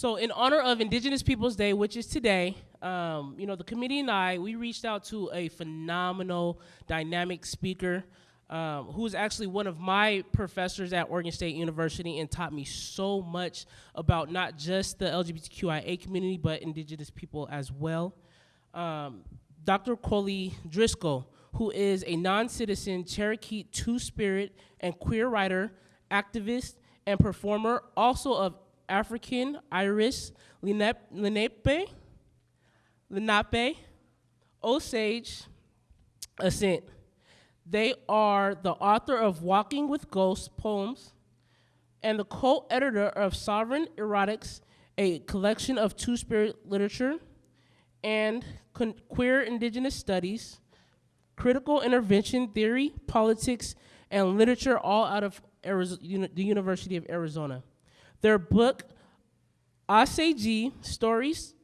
So in honor of Indigenous Peoples Day, which is today, um, you know, the committee and I, we reached out to a phenomenal, dynamic speaker um, who is actually one of my professors at Oregon State University and taught me so much about not just the LGBTQIA community, but indigenous people as well. Um, Dr. Qwo-Li Driskill, who is a non-citizen Cherokee Two-Spirit and queer writer, activist, and performer, also of African Irish Lenape, Lenape, Osage Ascent. They are the author of Walking with Ghosts poems and the co-editor of Sovereign Erotics, a collection of two-spirit literature and queer indigenous studies, critical intervention theory, politics, and literature all out of Arizona, the University of Arizona. Their book, Asegi Stories,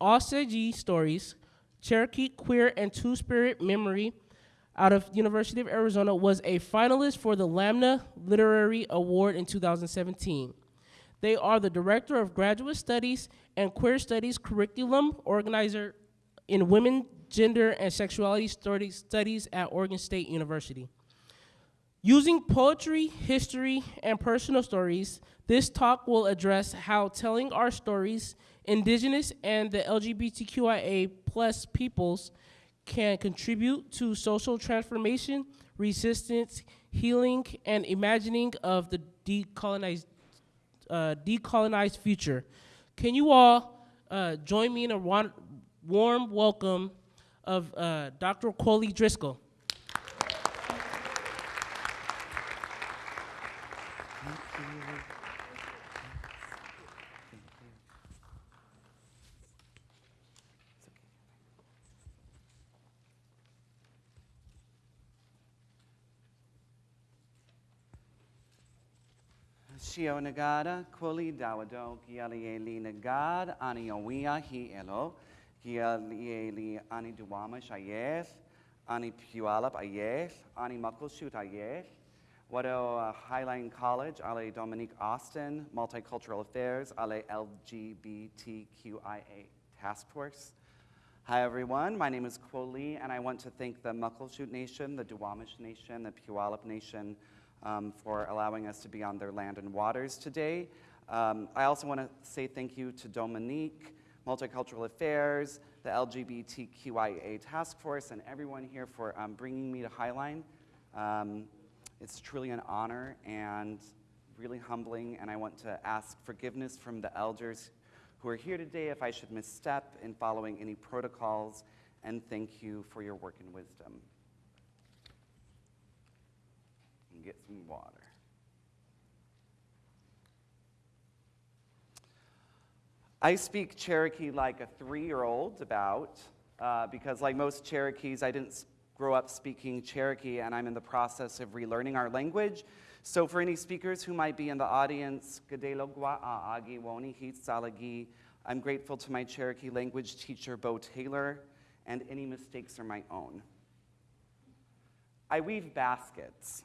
Asegi Stories, Cherokee Queer and Two-Spirit Memory out of University of Arizona was a finalist for the Lambda Literary Award in 2017. They are the Director of Graduate Studies and Queer Studies Curriculum Organizer in Women, Gender, and Sexuality Studies at Oregon State University. Using poetry, history, and personal stories, this talk will address how telling our stories, indigenous and the LGBTQIA plus peoples can contribute to social transformation, resistance, healing, and imagining of the decolonized, uh, decolonized future. Can you all uh, join me in a warm welcome of uh, Dr. Qwo-Li Driskill? Shio Nagada, Kuli Dawado, Gialieli Nagad, Ani Owia Hi Elo, Gialieli Ani Duwama Shayeth, Ani Pualap Ayeth, Ani Muckleshoot Ayeth, Wado uh, Highline College, Ale Dominique Austin, Multicultural Affairs, Ale LGBTQIA Task Force. Hi everyone, my name is Qwo-Li and I want to thank the Muckleshoot Nation, the Duwamish Nation, the Puyallup Nation, um, for allowing us to be on their land and waters today. Um, I also want to say thank you to Dominique, Multicultural Affairs, the LGBTQIA Task Force, and everyone here for um, bringing me to Highline. Um, it's truly an honor and really humbling, and I want to ask forgiveness from the elders who are here today if I should misstep in following any protocols, and thank you for your work and wisdom get some water. I speak Cherokee like a three-year-old about, uh, because like most Cherokees, I didn't grow up speaking Cherokee and I'm in the process of relearning our language. So for any speakers who might be in the audience, I'm grateful to my Cherokee language teacher, Bo Taylor, and any mistakes are my own. I weave baskets.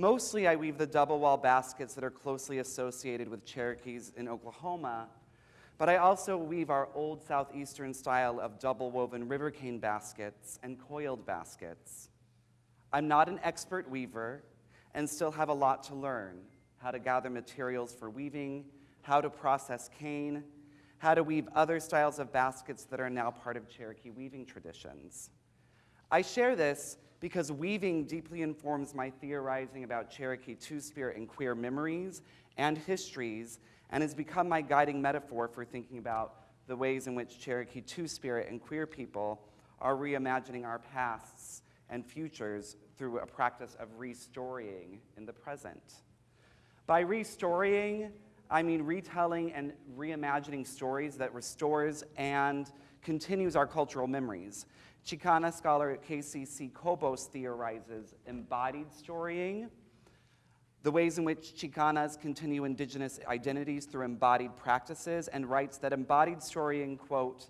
Mostly I weave the double wall baskets that are closely associated with Cherokees in Oklahoma, but I also weave our old southeastern style of double woven river cane baskets and coiled baskets. I'm not an expert weaver and still have a lot to learn, how to gather materials for weaving, how to process cane, how to weave other styles of baskets that are now part of Cherokee weaving traditions. I share this because weaving deeply informs my theorizing about Cherokee Two-Spirit and queer memories and histories, and has become my guiding metaphor for thinking about the ways in which Cherokee Two-Spirit and queer people are reimagining our pasts and futures through a practice of restorying in the present. By restorying, I mean retelling and reimagining stories that restores and continues our cultural memories. Chicana scholar KCC Cobos theorizes embodied storying, the ways in which Chicanas continue indigenous identities through embodied practices, and writes that embodied storying, quote,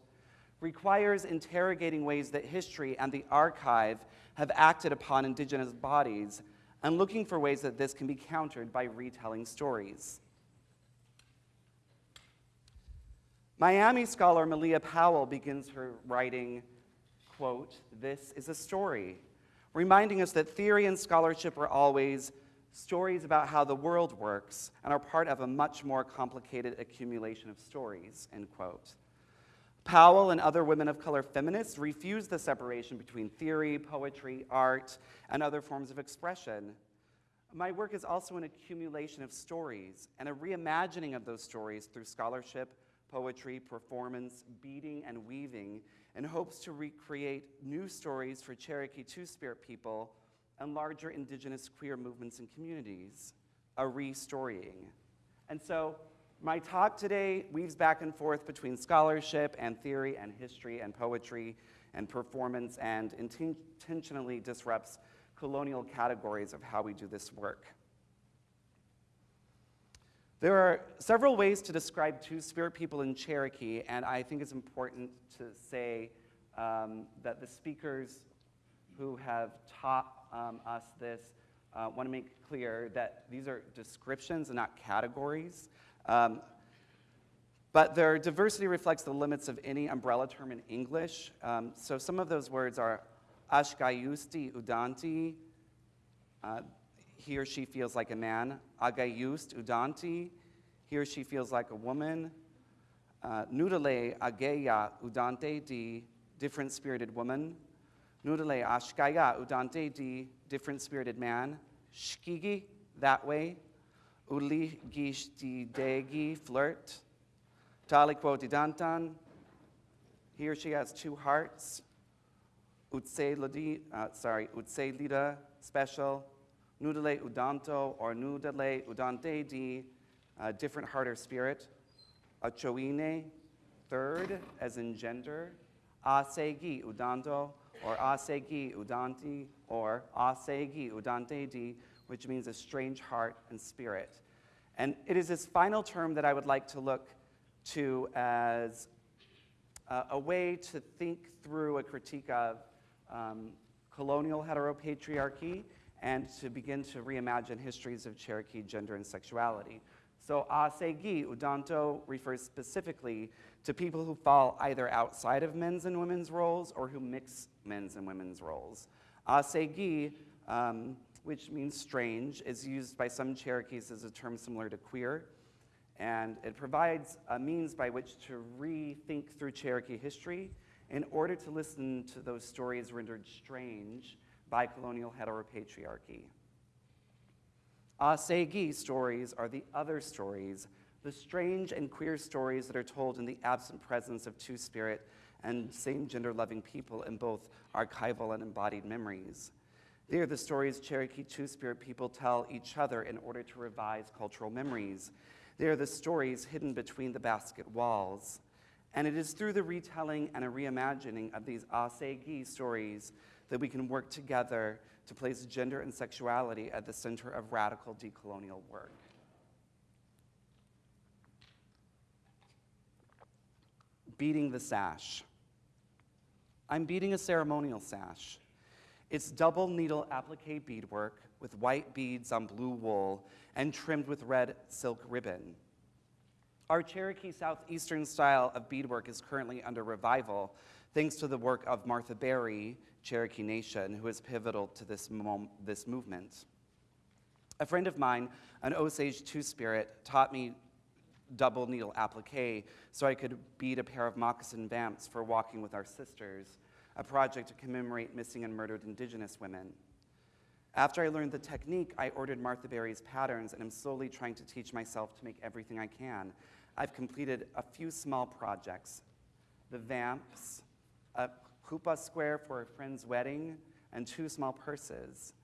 requires interrogating ways that history and the archive have acted upon indigenous bodies and looking for ways that this can be countered by retelling stories. Miami scholar Malea Powell begins her writing, quote, This is a story, reminding us that theory and scholarship are always stories about how the world works and are part of a much more complicated accumulation of stories, end quote. Powell and other women of color feminists refuse the separation between theory, poetry, art, and other forms of expression. My work is also an accumulation of stories and a reimagining of those stories through scholarship, poetry, performance, beading, and weaving in hopes to recreate new stories for Cherokee Two Spirit people and larger indigenous queer movements and communities, a restorying. And so my talk today weaves back and forth between scholarship and theory and history and poetry and performance and intentionally disrupts colonial categories of how we do this work. There are several ways to describe Two Spirit people in Cherokee, and I think it's important to say um, that the speakers who have taught um, us this uh, want to make clear that these are descriptions and not categories. Um, but their diversity reflects the limits of any umbrella term in English. Um, so some of those words are Ashkayusti udanti, uh, he or she feels like a man. Agayust udanti, he or she feels like a woman. Uh, nudale ageya udante di, different spirited woman. Nudale ashkaya udante di, different spirited man. Shkigi, that way. Uli gishti degi, flirt. Talikwo didantan, he or she has two hearts. Utse lidi, uh, sorry, utse lida, special. Nudale udanto or nudale udante di, uh, different heart or spirit. Achoine, third, as in gender. Asegi udanto or asegi udanti or asegi udante di, which means a strange heart and spirit. And it is this final term that I would like to look to as uh, a way to think through a critique of um, colonial heteropatriarchy and to begin to reimagine histories of Cherokee gender and sexuality. So asegi udanto refers specifically to people who fall either outside of men's and women's roles or who mix men's and women's roles. Asegi um, which means strange, is used by some Cherokees as a term similar to queer. And it provides a means by which to rethink through Cherokee history in order to listen to those stories rendered strange by colonial heteropatriarchy. Ah Asegi stories are the other stories, the strange and queer stories that are told in the absent presence of two spirit and same gender loving people in both archival and embodied memories. They are the stories Cherokee Two Spirit people tell each other in order to revise cultural memories. They are the stories hidden between the basket walls. And it is through the retelling and a reimagining of these ah Asegi stories that we can work together to place gender and sexuality at the center of radical decolonial work. Beading the sash. I'm beading a ceremonial sash. It's double needle applique beadwork with white beads on blue wool and trimmed with red silk ribbon. Our Cherokee Southeastern style of beadwork is currently under revival thanks to the work of Martha Berry, Cherokee Nation, who is pivotal to this, this movement. A friend of mine, an Osage Two Spirit, taught me double needle applique so I could bead a pair of moccasin vamps for walking with our sisters a project to commemorate missing and murdered indigenous women. After I learned the technique, I ordered Martha Berry's patterns and am slowly trying to teach myself to make everything I can. I've completed a few small projects the vamps, a kupa square for a friend's wedding, and two small purses.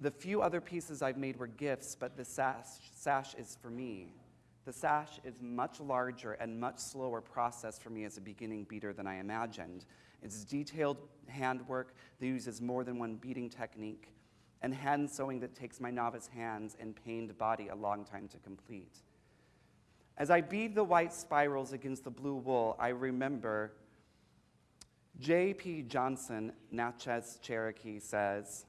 The few other pieces I've made were gifts, but the sash, sash is for me. The sash is much larger and much slower process for me as a beginning beader than I imagined. It's detailed handwork that uses more than one beading technique, and hand sewing that takes my novice hands and pained body a long time to complete. As I bead the white spirals against the blue wool, I remember J.P. Johnson, Natchez Cherokee, says,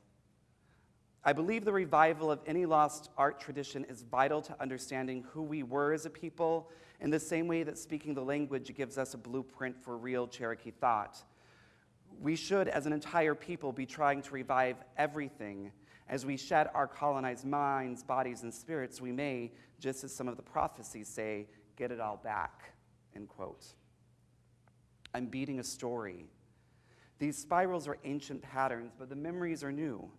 I believe the revival of any lost art tradition is vital to understanding who we were as a people, in the same way that speaking the language gives us a blueprint for real Cherokee thought. We should, as an entire people, be trying to revive everything. As we shed our colonized minds, bodies, and spirits, we may, just as some of the prophecies say, get it all back. End quote. I'm beading a story. These spirals are ancient patterns, but the memories are new.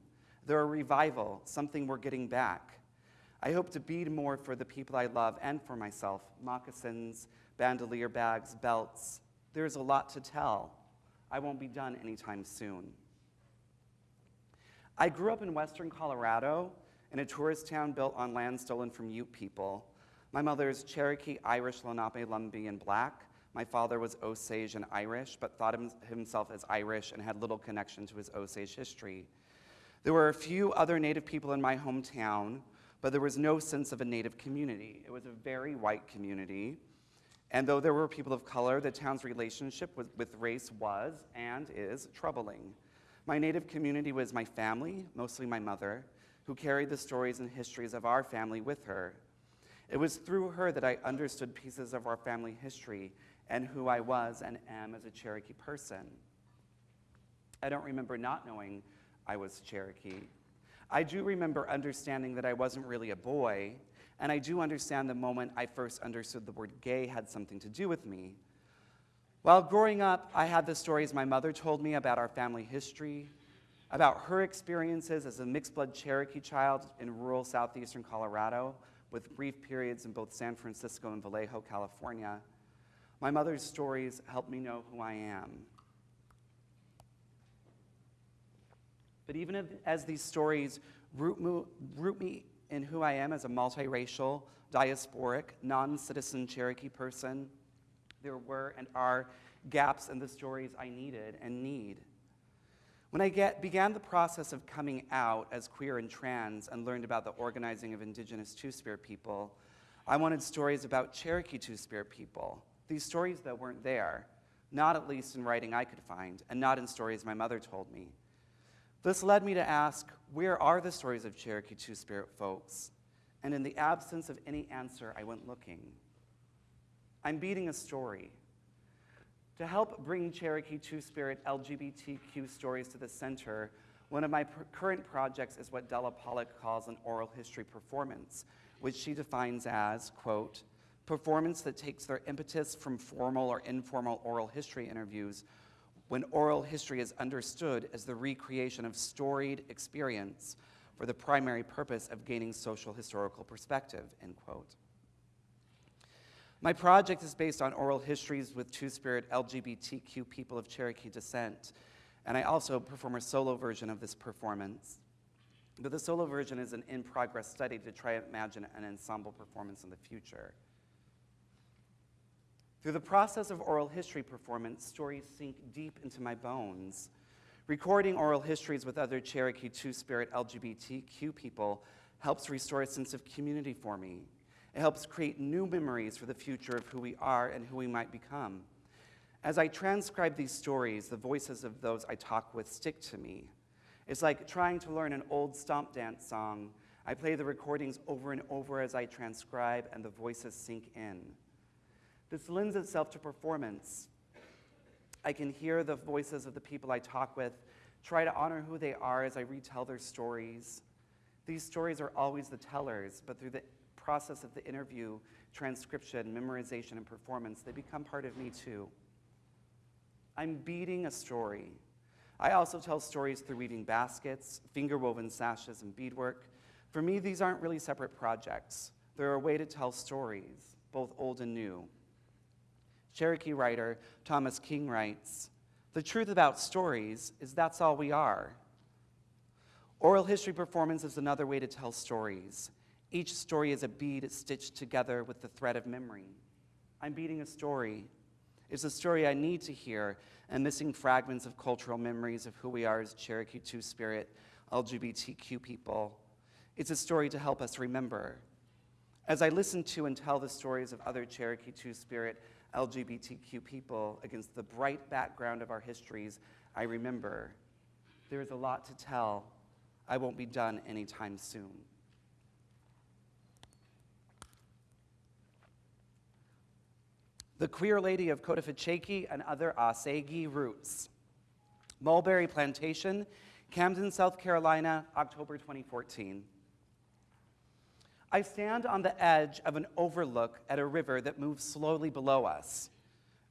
They're a revival, something we're getting back. I hope to bead more for the people I love and for myself moccasins, bandolier bags, belts. There's a lot to tell. I won't be done anytime soon. I grew up in western Colorado in a tourist town built on land stolen from Ute people. My mother is Cherokee, Irish, Lenape, Lumbee, and Black. My father was Osage and Irish, but thought himself as Irish and had little connection to his Osage history. There were a few other Native people in my hometown, but there was no sense of a Native community. It was a very white community. And though there were people of color, the town's relationship with, with race was and is troubling. My Native community was my family, mostly my mother, who carried the stories and histories of our family with her. It was through her that I understood pieces of our family history and who I was and am as a Cherokee person. I don't remember not knowing I was Cherokee. I do remember understanding that I wasn't really a boy, and I do understand the moment I first understood the word gay had something to do with me. While growing up, I had the stories my mother told me about our family history, about her experiences as a mixed blood Cherokee child in rural southeastern Colorado, with brief periods in both San Francisco and Vallejo, California. My mother's stories help me know who I am. But even as these stories root, me in who I am as a multiracial, diasporic, non citizen Cherokee person, there were and are gaps in the stories I needed and need. When I get, began the process of coming out as queer and trans and learned about the organizing of indigenous Two Spirit people, I wanted stories about Cherokee Two Spirit people these stories that weren't there, not at least in writing I could find, and not in stories my mother told me. This led me to ask where are the stories of Cherokee Two Spirit folks? And in the absence of any answer, I went looking. I'm beading a story. To help bring Cherokee Two Spirit LGBTQ stories to the center, one of my current projects is what Della Pollock calls an oral history performance, which she defines as, quote, performance that takes their impetus from formal or informal oral history interviews when oral history is understood as the recreation of storied experience for the primary purpose of gaining social historical perspective, end quote. My project is based on oral histories with Two-Spirit LGBTQ people of Cherokee descent, and I also perform a solo version of this performance. But the solo version is an in-progress study to try to imagine an ensemble performance in the future. Through the process of oral history performance, stories sink deep into my bones. Recording oral histories with other Cherokee Two Spirit LGBTQ people helps restore a sense of community for me. It helps create new memories for the future of who we are and who we might become. As I transcribe these stories, the voices of those I talk with stick to me. It's like trying to learn an old stomp dance song. I play the recordings over and over as I transcribe, and the voices sink in. This lends itself to performance. I can hear the voices of the people I talk with, try to honor who they are as I retell their stories. These stories are always the tellers, but through the process of the interview, transcription, memorization, and performance, they become part of me too. I'm beading a story. I also tell stories through weaving baskets, finger woven sashes, and beadwork. For me, these aren't really separate projects. They're a way to tell stories, both old and new. Cherokee writer Thomas King writes The truth about stories is that's all we are. Oral history performance is another way to tell stories. Each story is a bead stitched together with the thread of memory. I'm beading a story. It's a story I need to hear and missing fragments of cultural memories of who we are as Cherokee Two Spirit LGBTQ people. It's a story to help us remember. As I listen to and tell the stories of other Cherokee Two Spirit LGBTQ people against the bright background of our histories, I remember there is a lot to tell, I won't be done anytime soon. The Queer Lady of Cofitachequi and Other Asegi Roots. Mulberry Plantation, Camden, South Carolina, October 2014. I stand on the edge of an overlook at a river that moves slowly below us.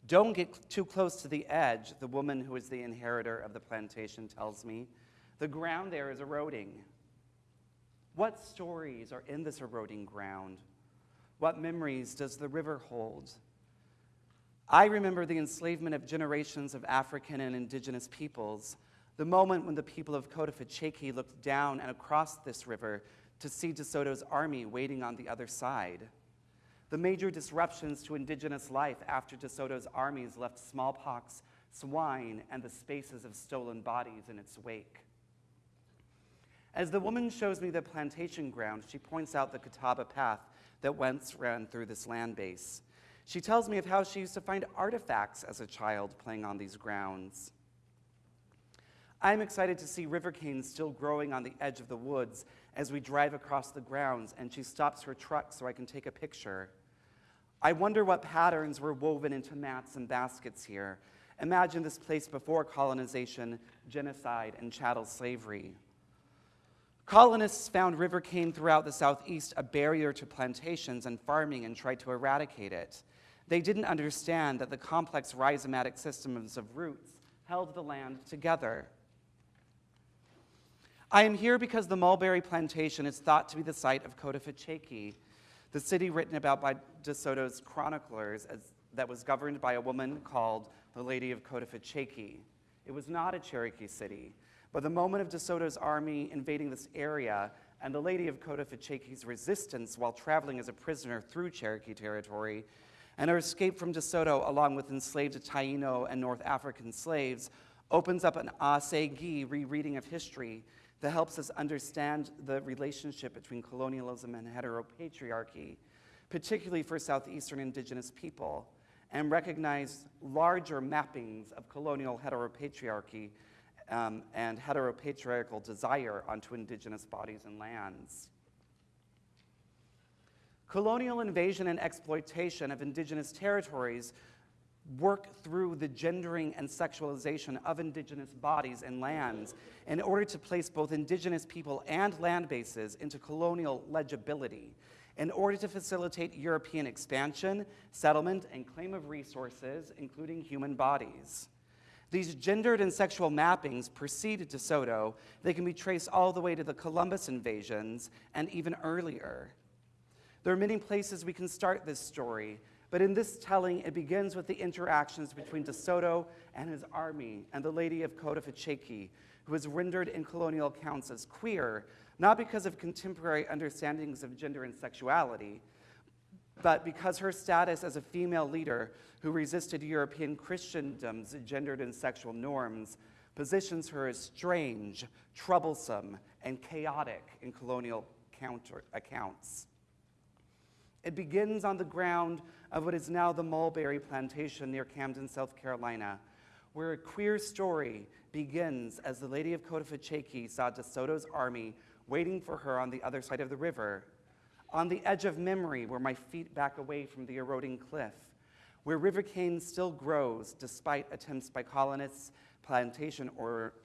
Don't get too close to the edge, the woman who is the inheritor of the plantation tells me. The ground there is eroding. What stories are in this eroding ground? What memories does the river hold? I remember the enslavement of generations of African and indigenous peoples, the moment when the people of Cofitachequi looked down and across this river to see DeSoto's army waiting on the other side. The major disruptions to indigenous life after DeSoto's armies left smallpox, swine, and the spaces of stolen bodies in its wake. As the woman shows me the plantation ground, she points out the Catawba path that once ran through this land base. She tells me of how she used to find artifacts as a child playing on these grounds. I'm excited to see river canes still growing on the edge of the woods as we drive across the grounds and she stops her truck so I can take a picture. I wonder what patterns were woven into mats and baskets here. Imagine this place before colonization, genocide, and chattel slavery. Colonists found river cane throughout the southeast a barrier to plantations and farming and tried to eradicate it. They didn't understand that the complex rhizomatic systems of roots held the land together. I am here because the mulberry plantation is thought to be the site of Cofitachequi, the city written about by De Soto's chroniclers as, that was governed by a woman called the Lady of Cofitachequi. It was not a Cherokee city, but the moment of De Soto's army invading this area and the Lady of Cofitachequi's resistance while traveling as a prisoner through Cherokee territory and her escape from DeSoto along with enslaved Taino and North African slaves opens up an Asegi rereading of history that helps us understand the relationship between colonialism and heteropatriarchy, particularly for Southeastern indigenous people, and recognize larger mappings of colonial heteropatriarchy um, and heteropatriarchal desire onto indigenous bodies and lands. Colonial invasion and exploitation of indigenous territories work through the gendering and sexualization of indigenous bodies and lands in order to place both indigenous people and land bases into colonial legibility in order to facilitate European expansion, settlement, and claim of resources, including human bodies. These gendered and sexual mappings preceded DeSoto. They can be traced all the way to the Columbus invasions and even earlier. There are many places we can start this story, but in this telling, it begins with the interactions between De Soto and his army and the Lady of Cofitachequi, who is rendered in colonial accounts as queer, not because of contemporary understandings of gender and sexuality, but because her status as a female leader who resisted European Christendom's gendered and sexual norms positions her as strange, troublesome, and chaotic in colonial counter accounts. It begins on the ground of what is now the Mulberry Plantation near Camden, South Carolina, where a queer story begins as the Lady of Cofitachequi saw DeSoto's army waiting for her on the other side of the river, on the edge of memory where my feet back away from the eroding cliff, where river cane still grows despite attempts by colonists, plantation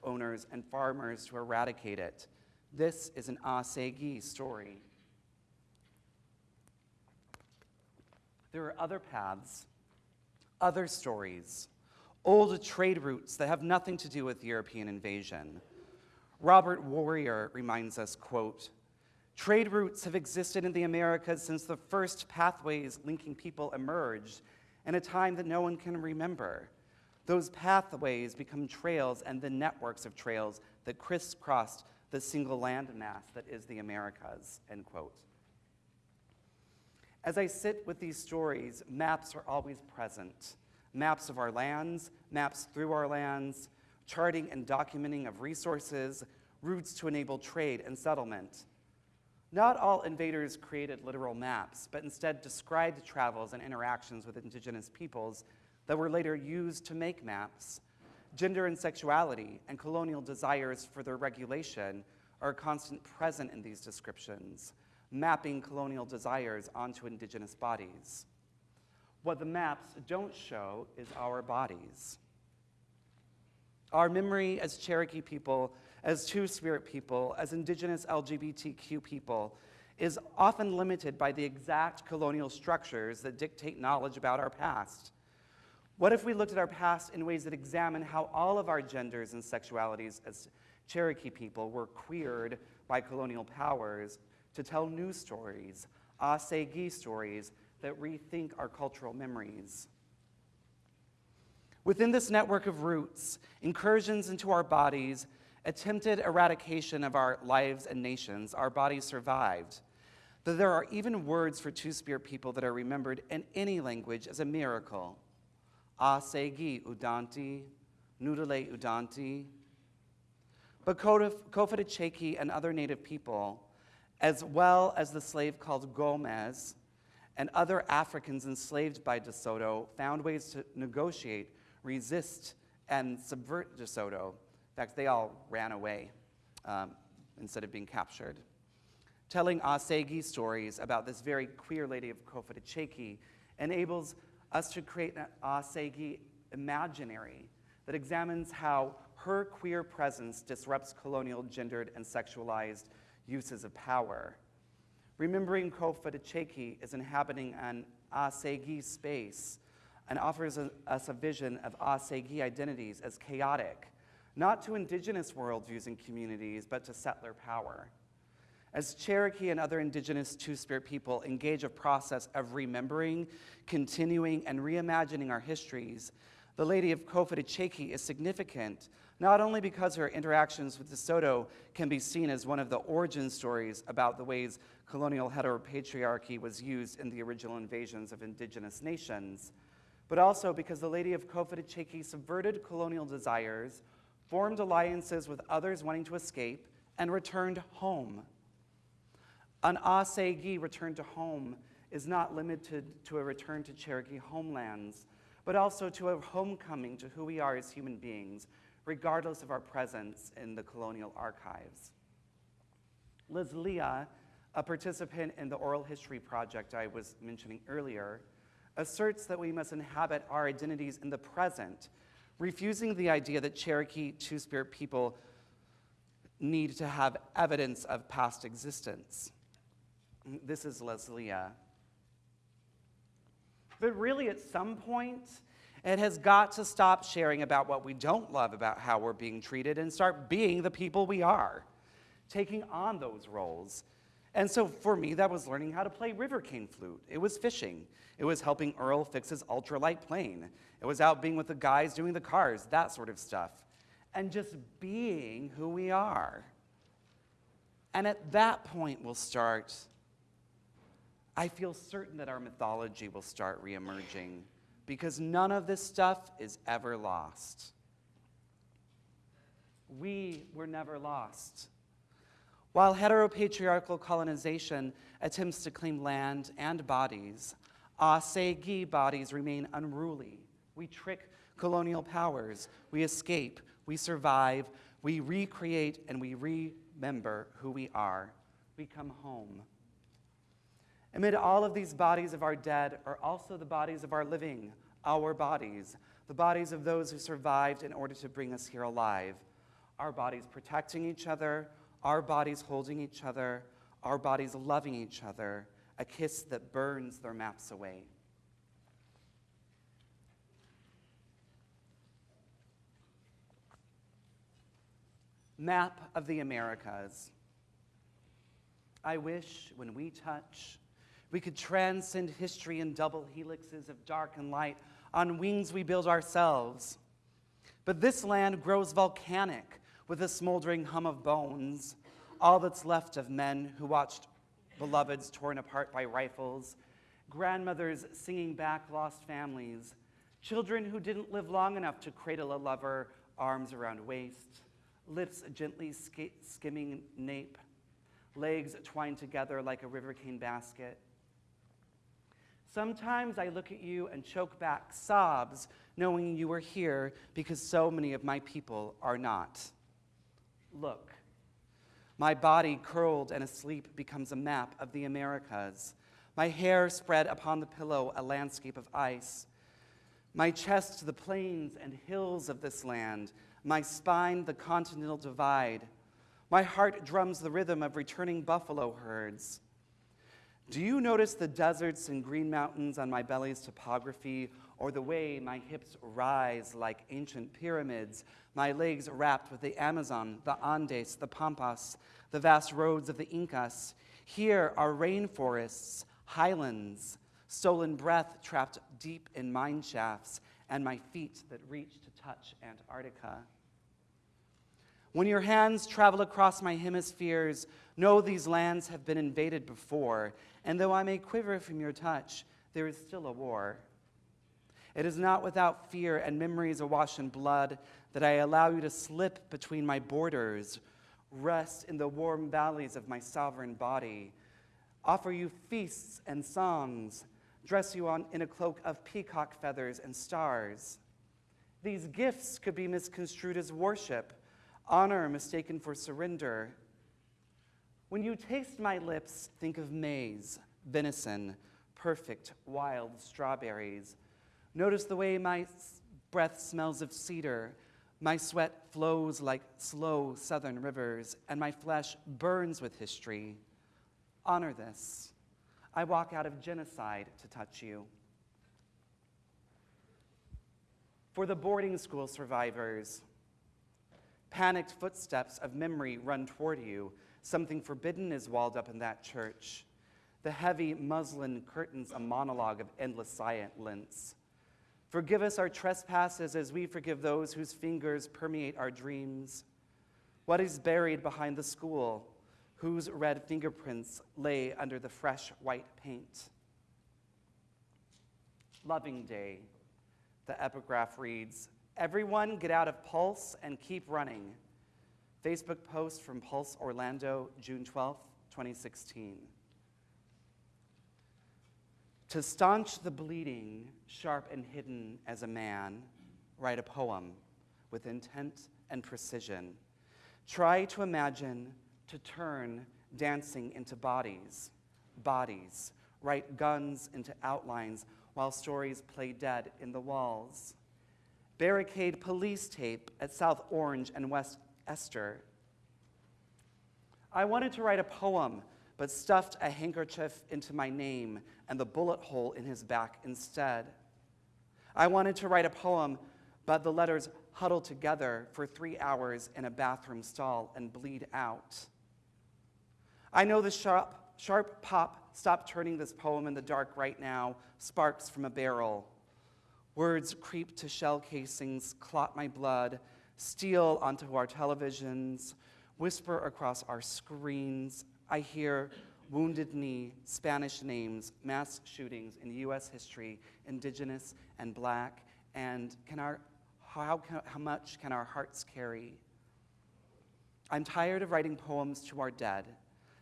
owners, and farmers to eradicate it. This is an Asegi story. There are other paths, other stories, old trade routes that have nothing to do with European invasion. Robert Warrior reminds us, quote, Trade routes have existed in the Americas since the first pathways linking people emerged in a time that no one can remember. Those pathways become trails and the networks of trails that crisscrossed the single landmass that is the Americas, end quote. As I sit with these stories, maps are always present. Maps of our lands, maps through our lands, charting and documenting of resources, routes to enable trade and settlement. Not all invaders created literal maps, but instead described travels and interactions with indigenous peoples that were later used to make maps. Gender and sexuality and colonial desires for their regulation are a constant present in these descriptions, mapping colonial desires onto indigenous bodies. What the maps don't show is our bodies. Our memory as Cherokee people, as Two Spirit people, as indigenous LGBTQ people, is often limited by the exact colonial structures that dictate knowledge about our past. What if we looked at our past in ways that examine how all of our genders and sexualities as Cherokee people were queered by colonial powers to tell new stories, Asegi stories that rethink our cultural memories? Within this network of roots, incursions into our bodies, attempted eradication of our lives and nations, our bodies survived. That there are even words for Two Spirit people that are remembered in any language as a miracle. Asegi udanti, Nudale udanti. But Cofitachequi and other native people, as well as the slave called Gomez and other Africans enslaved by DeSoto, found ways to negotiate, resist, and subvert DeSoto. In fact, they all ran away um, instead of being captured. Telling Asegi stories about this very queer lady of Cofitachequi enables us to create an Asegi imaginary that examines how her queer presence disrupts colonial, gendered, and sexualized uses of power. Remembering Kofa Cofitachequi is inhabiting an Asegi space and offers us a vision of Asegi identities as chaotic, not to indigenous worldviews and communities, but to settler power. As Cherokee and other indigenous Two Spirit people engage a process of remembering, continuing, and reimagining our histories, the Lady of Cofitachequi is significant, not only because her interactions with DeSoto can be seen as one of the origin stories about the ways colonial heteropatriarchy was used in the original invasions of indigenous nations, but also because the Lady of Cofitachequi subverted colonial desires, formed alliances with others wanting to escape, and returned home. An Asegi return to home is not limited to a return to Cherokee homelands, but also to a homecoming to who we are as human beings, regardless of our presence in the colonial archives. Liz Leah, a participant in the oral history project I was mentioning earlier, asserts that we must inhabit our identities in the present, refusing the idea that Cherokee Two Spirit people need to have evidence of past existence. This is Leslie. But really, at some point, it has got to stop sharing about what we don't love about how we're being treated and start being the people we are, taking on those roles. And so for me, that was learning how to play river cane flute. It was fishing. It was helping Earl fix his ultralight plane. It was out being with the guys doing the cars, that sort of stuff. And just being who we are. And at that point, we'll start I feel certain that our mythology will start reemerging because none of this stuff is ever lost. We were never lost. While heteropatriarchal colonization attempts to claim land and bodies, Asegi bodies remain unruly. We trick colonial powers, we escape, we survive, we recreate, and we remember who we are. We come home. Amid all of these bodies of our dead are also the bodies of our living, our bodies, the bodies of those who survived in order to bring us here alive. Our bodies protecting each other, our bodies holding each other, our bodies loving each other, a kiss that burns their maps away. Map of the Americas. I wish when we touch, we could transcend history in double helixes of dark and light. On wings we build ourselves. But this land grows volcanic with a smoldering hum of bones, all that's left of men who watched beloveds torn apart by rifles, grandmothers singing back lost families, children who didn't live long enough to cradle a lover, arms around waist, lips gently sk skimming nape, legs twined together like a river cane basket, Sometimes I look at you and choke back sobs knowing you are here because so many of my people are not. Look. My body, curled and asleep, becomes a map of the Americas. My hair spread upon the pillow, a landscape of ice. My chest, the plains and hills of this land. My spine, the continental divide. My heart drums the rhythm of returning buffalo herds. Do you notice the deserts and green mountains on my belly's topography, or the way my hips rise like ancient pyramids, my legs wrapped with the Amazon, the Andes, the Pampas, the vast roads of the Incas? Here are rainforests, highlands, stolen breath trapped deep in mine shafts, and my feet that reach to touch Antarctica. When your hands travel across my hemispheres, know these lands have been invaded before, and though I may quiver from your touch, there is still a war. It is not without fear and memories awash in blood that I allow you to slip between my borders, rest in the warm valleys of my sovereign body, offer you feasts and songs, dress you on, in a cloak of peacock feathers and stars. These gifts could be misconstrued as worship honor mistaken for surrender. When you taste my lips, think of maize, venison, perfect wild strawberries. Notice the way my breath smells of cedar, my sweat flows like slow southern rivers, and my flesh burns with history. Honor this. I walk out of genocide to touch you. For the boarding school survivors, Panicked footsteps of memory run toward you. Something forbidden is walled up in that church. The heavy muslin curtains a monologue of endless silence. Forgive us our trespasses as we forgive those whose fingers permeate our dreams. What is buried behind the school? Whose red fingerprints lay under the fresh white paint? Loving Day, the epigraph reads Everyone get out of Pulse and keep running. Facebook post from Pulse Orlando, June 12, 2016. To staunch the bleeding, sharp and hidden as a man, write a poem with intent and precision. Try to imagine to turn dancing into bodies, bodies, write guns into outlines while stories play dead in the walls barricade police tape at South Orange and West Esther. I wanted to write a poem, but stuffed a handkerchief into my name and the bullet hole in his back instead. I wanted to write a poem, but the letters huddle together for three hours in a bathroom stall and bleed out. I know the sharp, sharp pop, stop turning this poem in the dark right now, sparks from a barrel. Words creep to shell casings, clot my blood, steal onto our televisions, whisper across our screens. I hear wounded knee, Spanish names, mass shootings in US history, indigenous and black, and can our, how, how much can our hearts carry? I'm tired of writing poems to our dead,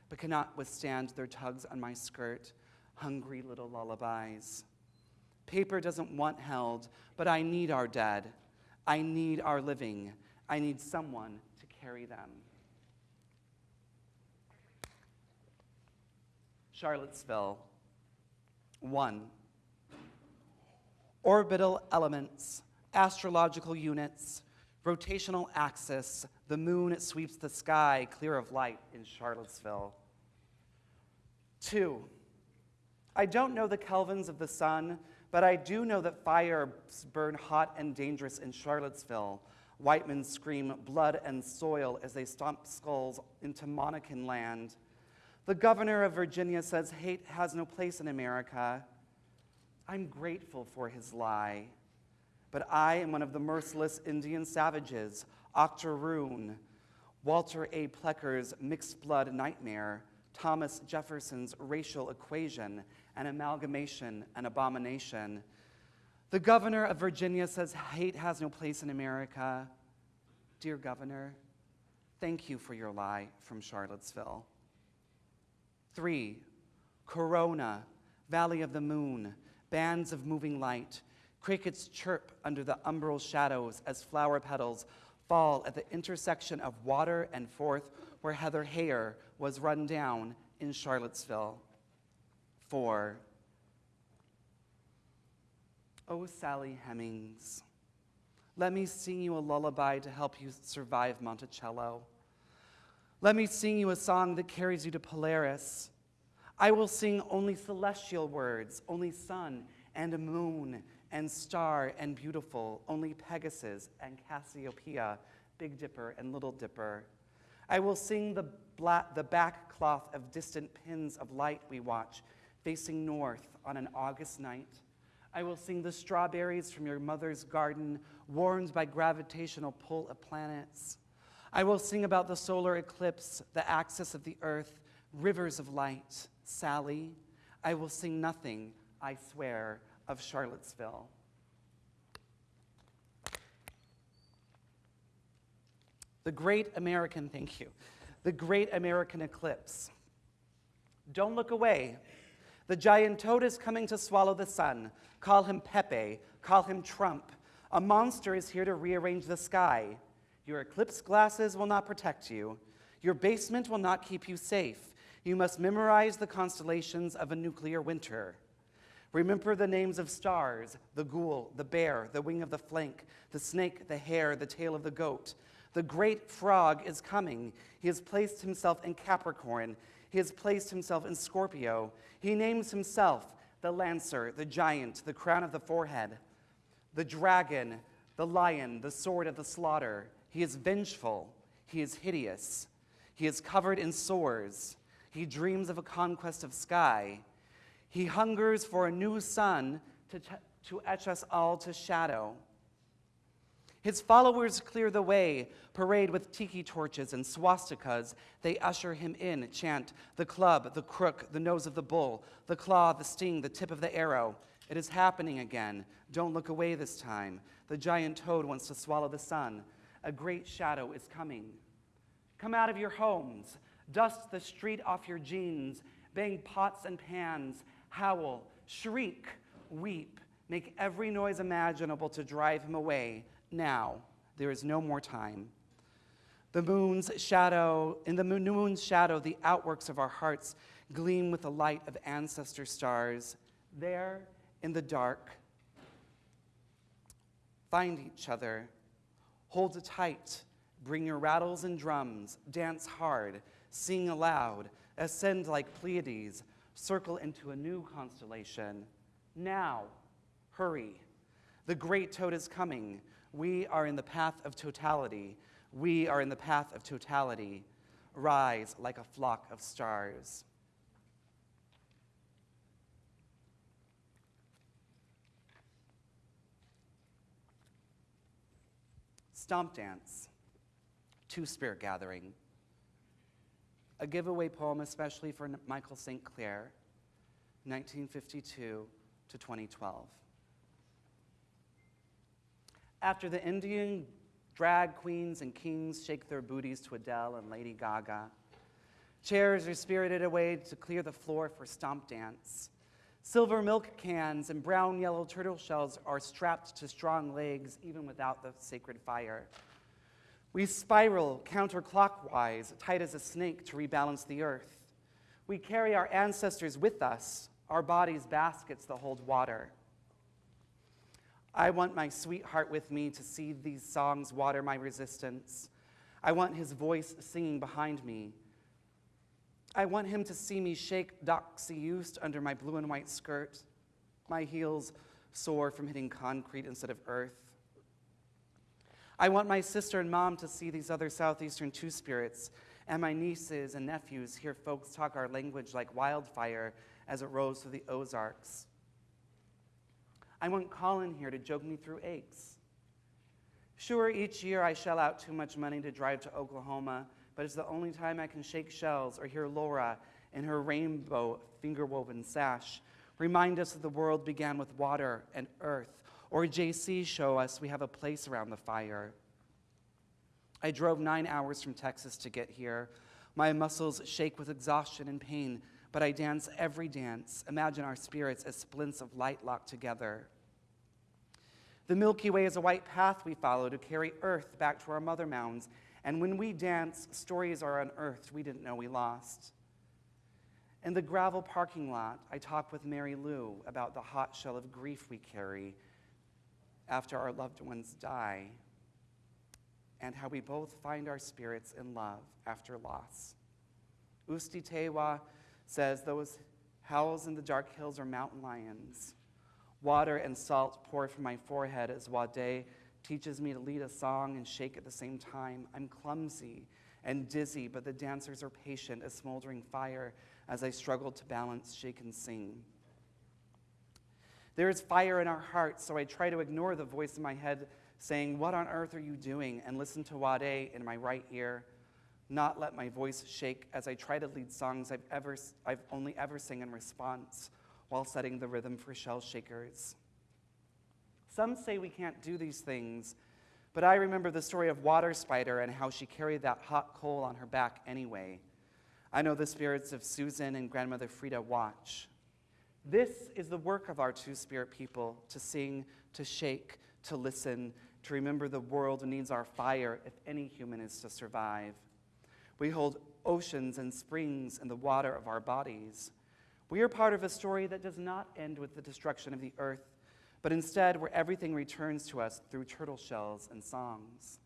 but cannot withstand their tugs on my skirt, hungry little lullabies. Paper doesn't want held, but I need our dead. I need our living. I need someone to carry them. Charlottesville. One. Orbital elements, astrological units, rotational axis, the moon sweeps the sky clear of light in Charlottesville. Two. I don't know the kelvins of the sun, but I do know that fires burn hot and dangerous in Charlottesville. White men scream blood and soil as they stomp skulls into Monacan land. The governor of Virginia says hate has no place in America. I'm grateful for his lie. But I am one of the merciless Indian savages, Octoroon, Walter A. Plecker's mixed blood nightmare, Thomas Jefferson's racial equation, an amalgamation, an abomination. The governor of Virginia says hate has no place in America. Dear governor, thank you for your lie from Charlottesville. Three, Corona, Valley of the Moon, bands of moving light, crickets chirp under the umbral shadows as flower petals fall at the intersection of water and Fourth where Heather Heyer was run down in Charlottesville. For, oh, Sally Hemings, let me sing you a lullaby to help you survive Monticello. Let me sing you a song that carries you to Polaris. I will sing only celestial words, only sun and moon and star and beautiful, only Pegasus and Cassiopeia, Big Dipper and Little Dipper. I will sing the, the back cloth of distant pins of light we watch, facing north on an August night. I will sing the strawberries from your mother's garden, warmed by gravitational pull of planets. I will sing about the solar eclipse, the axis of the earth, rivers of light. Sally, I will sing nothing, I swear, of Charlottesville. The great American, thank you, the great American eclipse. Don't look away. The giant toad is coming to swallow the sun. Call him Pepe, call him Trump. A monster is here to rearrange the sky. Your eclipse glasses will not protect you. Your basement will not keep you safe. You must memorize the constellations of a nuclear winter. Remember the names of stars the ghoul, the bear, the wing of the flank, the snake, the hare, the tail of the goat. The great frog is coming. He has placed himself in Capricorn. He has placed himself in Scorpio. He names himself the lancer, the giant, the crown of the forehead, the dragon, the lion, the sword of the slaughter. He is vengeful. He is hideous. He is covered in sores. He dreams of a conquest of sky. He hungers for a new sun to, to etch us all to shadow. His followers clear the way, parade with tiki torches and swastikas. They usher him in, chant the club, the crook, the nose of the bull, the claw, the sting, the tip of the arrow. It is happening again. Don't look away this time. The giant toad wants to swallow the sun. A great shadow is coming. Come out of your homes, dust the street off your jeans, bang pots and pans, howl, shriek, weep, make every noise imaginable to drive him away. Now, there is no more time. The moon's shadow, in the moon's shadow, the outworks of our hearts gleam with the light of ancestor stars. There, in the dark, find each other, hold it tight, bring your rattles and drums, dance hard, sing aloud, ascend like Pleiades, circle into a new constellation. Now, hurry. The great toad is coming. We are in the path of totality. We are in the path of totality. Rise like a flock of stars. Stomp Dance, Two Spirit Gathering a giveaway poem especially for Michael St. Clair, 1952 to 2012. After the Indian drag queens and kings shake their booties to Adele and Lady Gaga, chairs are spirited away to clear the floor for stomp dance. Silver milk cans and brown yellow turtle shells are strapped to strong legs even without the sacred fire. We spiral counterclockwise, tight as a snake, to rebalance the earth. We carry our ancestors with us, our bodies baskets that hold water. I want my sweetheart with me to see these songs water my resistance. I want his voice singing behind me. I want him to see me shake doxy used under my blue and white skirt, my heels sore from hitting concrete instead of earth. I want my sister and mom to see these other Southeastern two spirits, and my nieces and nephews hear folks talk our language like wildfire as it rolls through the Ozarks. I want Colin here to joke me through aches. Sure, each year I shell out too much money to drive to Oklahoma, but it's the only time I can shake shells or hear Laura in her rainbow finger woven sash remind us that the world began with water and earth or JC show us we have a place around the fire. I drove nine hours from Texas to get here. My muscles shake with exhaustion and pain, but I dance every dance. Imagine our spirits as splints of light locked together. The Milky Way is a white path we follow to carry Earth back to our mother mounds And when we dance, stories are unearthed we didn't know we lost. In the gravel parking lot, I talk with Mary Lou about the hot shell of grief we carry after our loved ones die, and how we both find our spirits in love after loss. Usti Tewa says those howls in the dark hills are mountain lions. Water and salt pour from my forehead as Wade teaches me to lead a song and shake at the same time. I'm clumsy and dizzy, but the dancers are patient as smoldering fire as I struggle to balance, shake, and sing. There is fire in our hearts, so I try to ignore the voice in my head saying, What on earth are you doing? and listen to Wade in my right ear, not let my voice shake as I try to lead songs I've, ever, I've only ever sing in response while setting the rhythm for shell shakers. Some say we can't do these things, but I remember the story of Water Spider and how she carried that hot coal on her back anyway. I know the spirits of Susan and grandmother Frida watch. This is the work of our two spirit people to sing, to shake, to listen, to remember the world needs our fire if any human is to survive. We hold oceans and springs in the water of our bodies. We are part of a story that does not end with the destruction of the earth, but instead where everything returns to us through turtle shells and songs.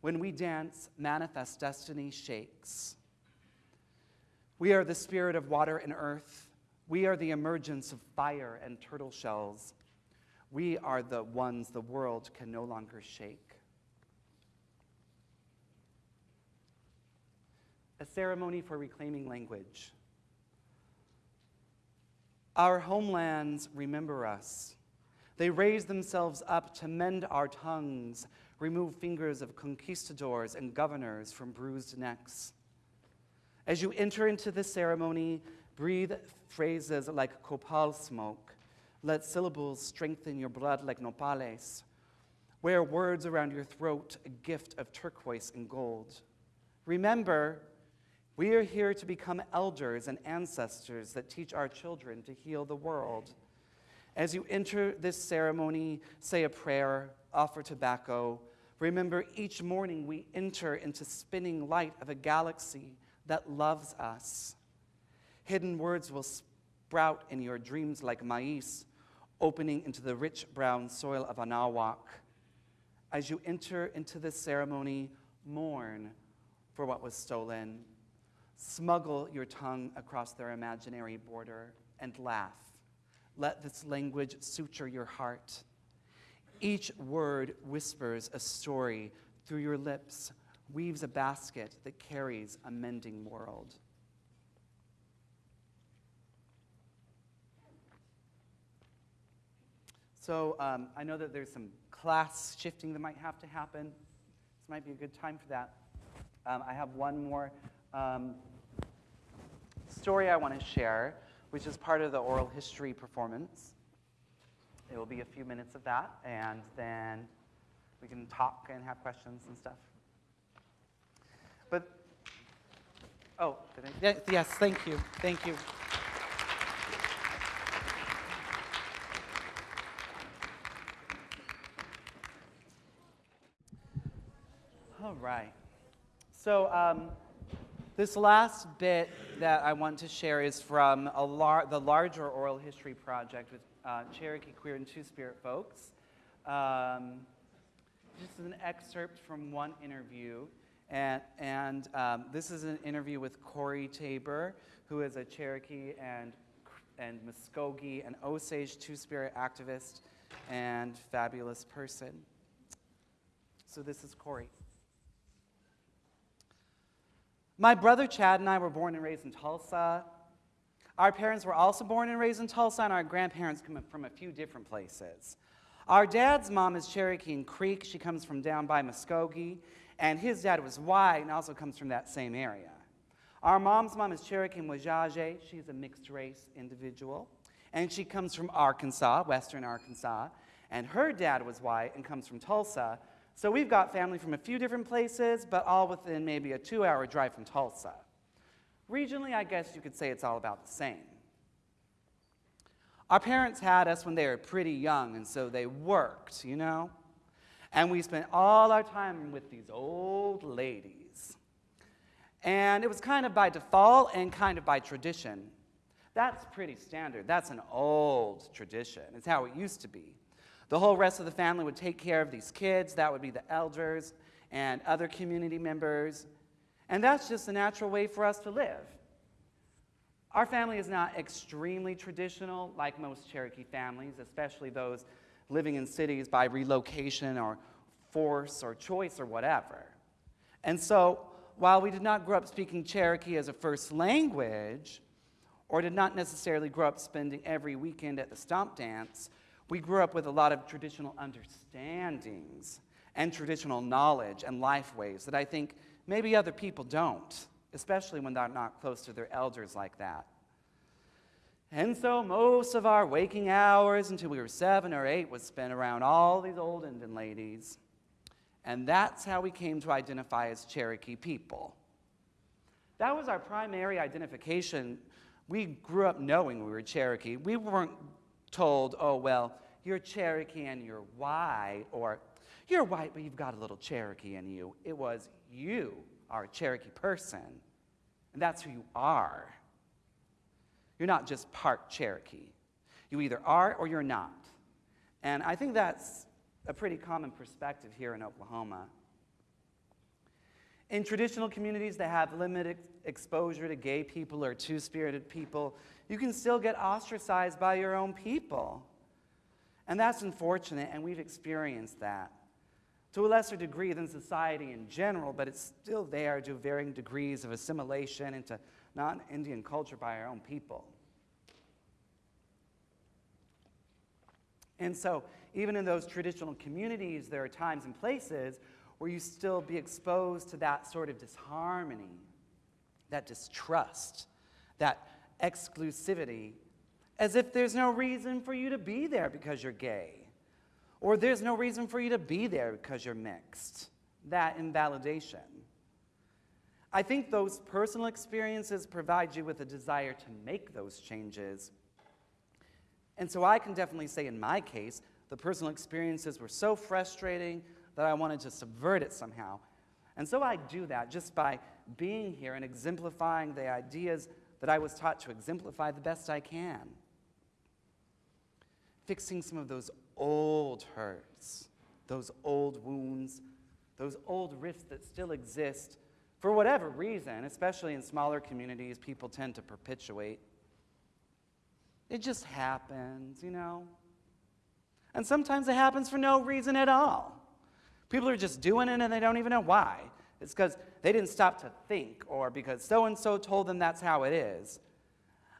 When we dance, manifest destiny shakes. We are the spirit of water and earth we are the emergence of fire and turtle shells. We are the ones the world can no longer shake. A ceremony for reclaiming language. Our homelands remember us. They raise themselves up to mend our tongues, remove fingers of conquistadors and governors from bruised necks. As you enter into this ceremony, Breathe phrases like copal smoke. Let syllables strengthen your blood like nopales. Wear words around your throat, a gift of turquoise and gold. Remember, we are here to become elders and ancestors that teach our children to heal the world. As you enter this ceremony, say a prayer, offer tobacco. Remember, each morning we enter into spinning light of a galaxy that loves us. Hidden words will sprout in your dreams like maize, opening into the rich brown soil of Anahuac. As you enter into this ceremony, mourn for what was stolen. Smuggle your tongue across their imaginary border and laugh. Let this language suture your heart. Each word whispers a story through your lips, weaves a basket that carries a mending world. So um, I know that there's some class shifting that might have to happen. This might be a good time for that. Um, I have one more um, story I want to share, which is part of the oral history performance. It will be a few minutes of that, and then we can talk and have questions and stuff. But, oh, I, yes, thank you, thank you. All right. So um, this last bit that I want to share is from lar the larger oral history project with uh, Cherokee Queer and Two-Spirit folks. Um, this is an excerpt from one interview. And, and um, this is an interview with Corey Tabor, who is a Cherokee and, and Muskogee and Osage Two-Spirit activist and fabulous person. So this is Corey. My brother Chad and I were born and raised in Tulsa. Our parents were also born and raised in Tulsa, and our grandparents come from a few different places. Our dad's mom is Cherokee and Creek. She comes from down by Muskogee, and his dad was white and also comes from that same area. Our mom's mom is Cherokee and Wajaje. She's a mixed race individual, and she comes from Arkansas, western Arkansas, and her dad was white and comes from Tulsa, so we've got family from a few different places, but all within maybe a two hour drive from Tulsa. Regionally, I guess you could say it's all about the same. Our parents had us when they were pretty young, and so they worked, you know? And we spent all our time with these old ladies. And it was kind of by default and kind of by tradition. That's pretty standard. That's an old tradition. It's how it used to be. The whole rest of the family would take care of these kids. That would be the elders and other community members. And that's just a natural way for us to live. Our family is not extremely traditional like most Cherokee families, especially those living in cities by relocation or force or choice or whatever. And so, while we did not grow up speaking Cherokee as a first language, or did not necessarily grow up spending every weekend at the stomp dance, we grew up with a lot of traditional understandings and traditional knowledge and life ways that I think maybe other people don't, especially when they're not close to their elders like that. And so most of our waking hours until we were seven or eight was spent around all these old Indian ladies. And that's how we came to identify as Cherokee people. That was our primary identification. We grew up knowing we were Cherokee. We weren't told, oh, well, you're Cherokee and you're white, or you're white, but you've got a little Cherokee in you. It was you are a Cherokee person, and that's who you are. You're not just part Cherokee. You either are or you're not. And I think that's a pretty common perspective here in Oklahoma. In traditional communities that have limited exposure to gay people or two spirited people, you can still get ostracized by your own people. And that's unfortunate, and we've experienced that to a lesser degree than society in general, but it's still there to varying degrees of assimilation into non Indian culture by our own people. And so, even in those traditional communities, there are times and places where you still be exposed to that sort of disharmony, that distrust, that exclusivity, as if there's no reason for you to be there because you're gay, or there's no reason for you to be there because you're mixed. That invalidation. I think those personal experiences provide you with a desire to make those changes. And so I can definitely say, in my case, the personal experiences were so frustrating that I wanted to subvert it somehow. And so I do that just by being here and exemplifying the ideas that I was taught to exemplify the best I can. Fixing some of those old hurts, those old wounds, those old rifts that still exist for whatever reason, especially in smaller communities, people tend to perpetuate. It just happens, you know? And sometimes it happens for no reason at all. People are just doing it and they don't even know why. It's because they didn't stop to think or because so and so told them that's how it is.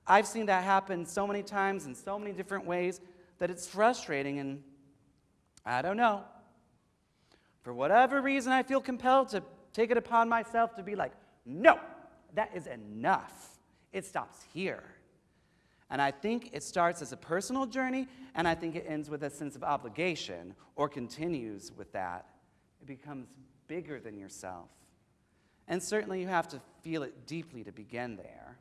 I've seen that happen so many times in so many different ways that it's frustrating and I don't know. For whatever reason, I feel compelled to take it upon myself to be like, no, that is enough. It stops here. And I think it starts as a personal journey, and I think it ends with a sense of obligation or continues with that. It becomes bigger than yourself. And certainly you have to feel it deeply to begin there.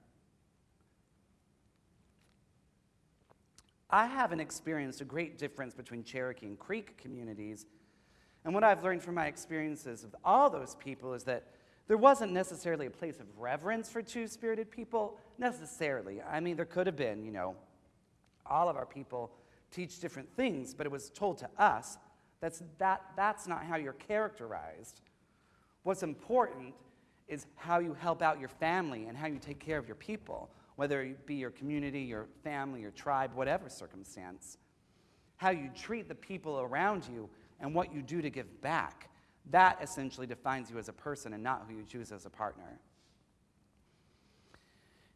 I haven't experienced a great difference between Cherokee and Creek communities. And what I've learned from my experiences with all those people is that there wasn't necessarily a place of reverence for two spirited people, necessarily. I mean, there could have been, you know, all of our people teach different things, but it was told to us that's, that, that's not how you're characterized. What's important is how you help out your family and how you take care of your people, whether it be your community, your family, your tribe, whatever circumstance. How you treat the people around you and what you do to give back. That essentially defines you as a person and not who you choose as a partner.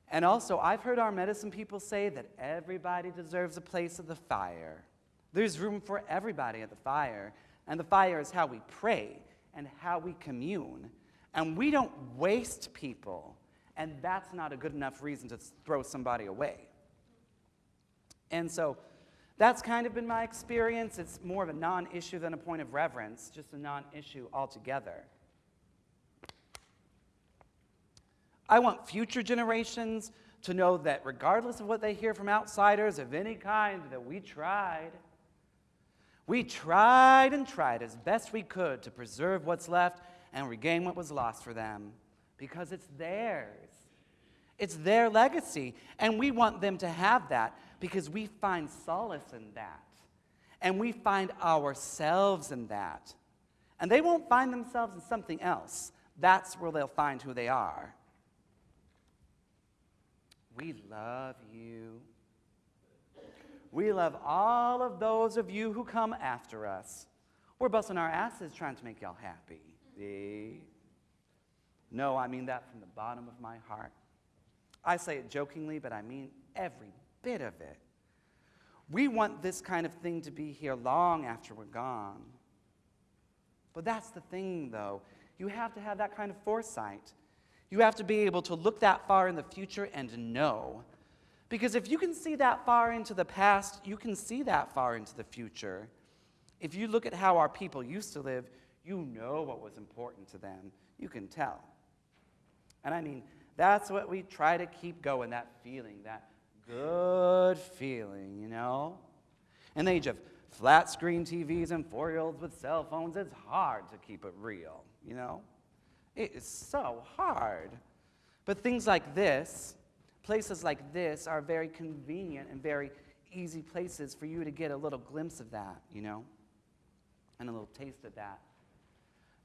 And also, I've heard our medicine people say that everybody deserves a place at the fire. There's room for everybody at the fire, and the fire is how we pray and how we commune. And we don't waste people, and that's not a good enough reason to throw somebody away. And so, that's kind of been my experience. It's more of a non issue than a point of reverence, just a non issue altogether. I want future generations to know that regardless of what they hear from outsiders of any kind, that we tried. We tried and tried as best we could to preserve what's left and regain what was lost for them because it's theirs. It's their legacy, and we want them to have that because we find solace in that. And we find ourselves in that. And they won't find themselves in something else. That's where they'll find who they are. We love you. We love all of those of you who come after us. We're busting our asses trying to make y'all happy. See? No, I mean that from the bottom of my heart. I say it jokingly, but I mean every bit of it. We want this kind of thing to be here long after we're gone. But that's the thing, though. You have to have that kind of foresight. You have to be able to look that far in the future and know. Because if you can see that far into the past, you can see that far into the future. If you look at how our people used to live, you know what was important to them. You can tell. And I mean, that's what we try to keep going that feeling, that good feeling, you know? In the age of flat screen TVs and four year olds with cell phones, it's hard to keep it real, you know? It is so hard. But things like this, places like this, are very convenient and very easy places for you to get a little glimpse of that, you know? And a little taste of that.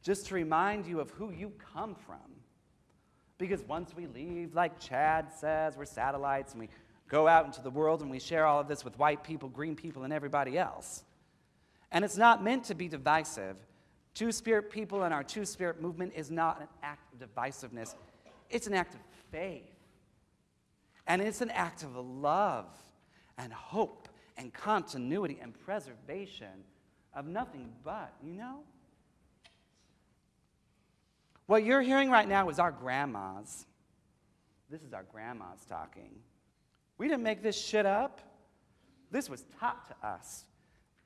Just to remind you of who you come from. Because once we leave, like Chad says, we're satellites and we go out into the world and we share all of this with white people, green people, and everybody else. And it's not meant to be divisive. Two Spirit people and our Two Spirit movement is not an act of divisiveness, it's an act of faith. And it's an act of love and hope and continuity and preservation of nothing but, you know? What you're hearing right now is our grandmas. This is our grandmas talking. We didn't make this shit up. This was taught to us.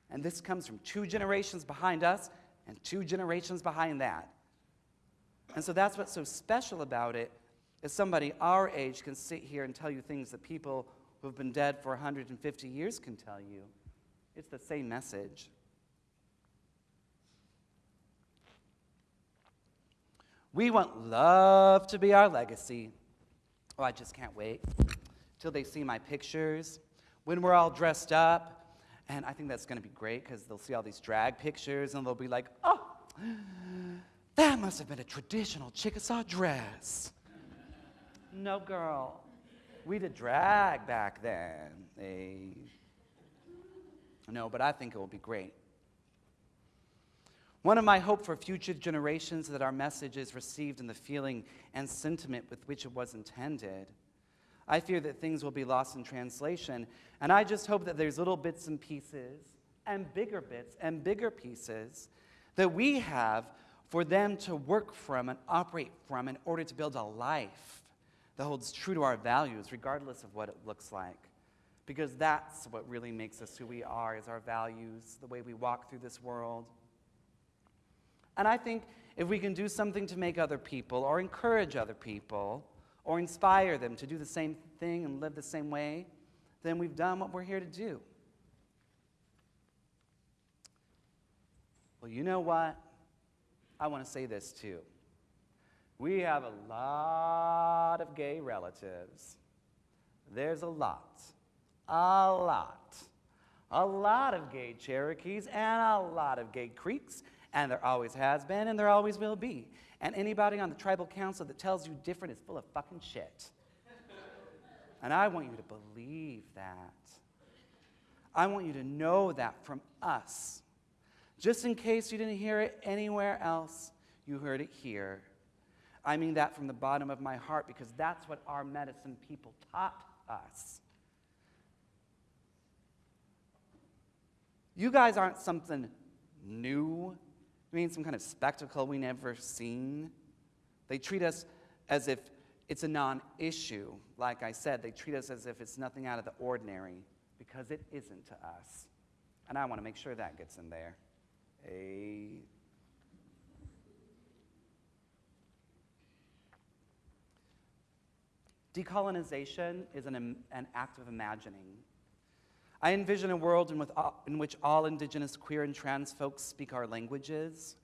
And this comes from two generations behind us and two generations behind that. And so that's what's so special about it is somebody our age can sit here and tell you things that people who've been dead for 150 years can tell you. It's the same message. We want love to be our legacy. Oh, I just can't wait till they see my pictures when we're all dressed up. And I think that's going to be great because they'll see all these drag pictures and they'll be like, oh, that must have been a traditional Chickasaw dress. no, girl. We did drag back then. Hey. No, but I think it will be great. One of my hope for future generations that our message is received in the feeling and sentiment with which it was intended. I fear that things will be lost in translation, and I just hope that there's little bits and pieces, and bigger bits and bigger pieces that we have for them to work from and operate from in order to build a life that holds true to our values, regardless of what it looks like. Because that's what really makes us who we are, is our values, the way we walk through this world. And I think if we can do something to make other people or encourage other people or inspire them to do the same thing and live the same way, then we've done what we're here to do. Well, you know what? I want to say this too. We have a lot of gay relatives. There's a lot, a lot, a lot of gay Cherokees and a lot of gay Creeks and there always has been, and there always will be. And anybody on the tribal council that tells you different is full of fucking shit. and I want you to believe that. I want you to know that from us. Just in case you didn't hear it anywhere else, you heard it here. I mean that from the bottom of my heart because that's what our medicine people taught us. You guys aren't something new I mean, some kind of spectacle we never seen. They treat us as if it's a non issue. Like I said, they treat us as if it's nothing out of the ordinary because it isn't to us. And I want to make sure that gets in there. A. Decolonization is an, an act of imagining. I envision a world in, all, uh, in which all Indigenous, queer, and trans folks speak our languages,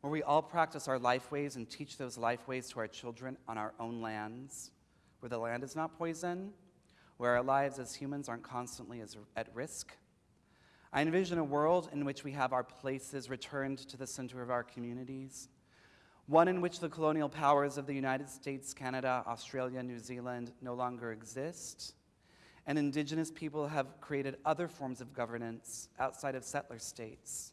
where we all practice our lifeways and teach those lifeways to our children on our own lands, where the land is not poison, where our lives as humans aren't constantly as, at risk. I envision a world in which we have our places returned to the center of our communities, one in which the colonial powers of the United States, Canada, Australia, New Zealand no longer exist, and Indigenous people have created other forms of governance outside of settler states.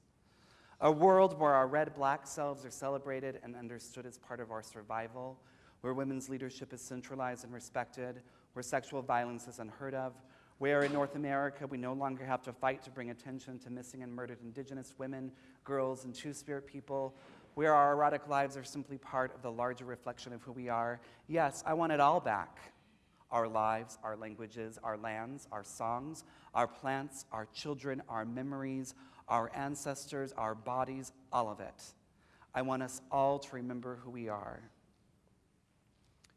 A world where our red black selves are celebrated and understood as part of our survival, where women's leadership is centralized and respected, where sexual violence is unheard of, where in North America we no longer have to fight to bring attention to missing and murdered Indigenous women, girls, and Two Spirit people, where our erotic lives are simply part of the larger reflection of who we are. Yes, I want it all back our lives, our languages, our lands, our songs, our plants, our children, our memories, our ancestors, our bodies, all of it. I want us all to remember who we are.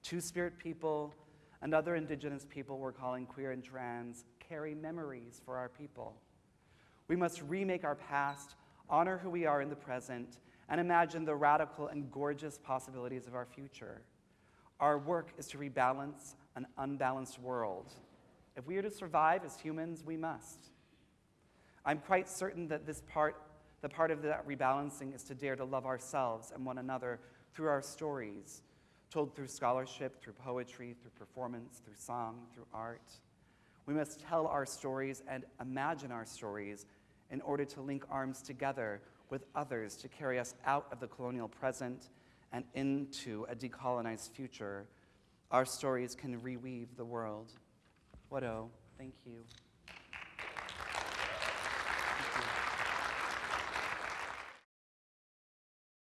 Two Spirit people and other Indigenous people we're calling queer and trans carry memories for our people. We must remake our past, honor who we are in the present, and imagine the radical and gorgeous possibilities of our future. Our work is to rebalance an unbalanced world. If we are to survive as humans, we must. I'm quite certain that this part, the part of that rebalancing is to dare to love ourselves and one another through our stories, told through scholarship, through poetry, through performance, through song, through art. We must tell our stories and imagine our stories in order to link arms together with others to carry us out of the colonial present and into a decolonized future our stories can reweave the world. What oh, thank you.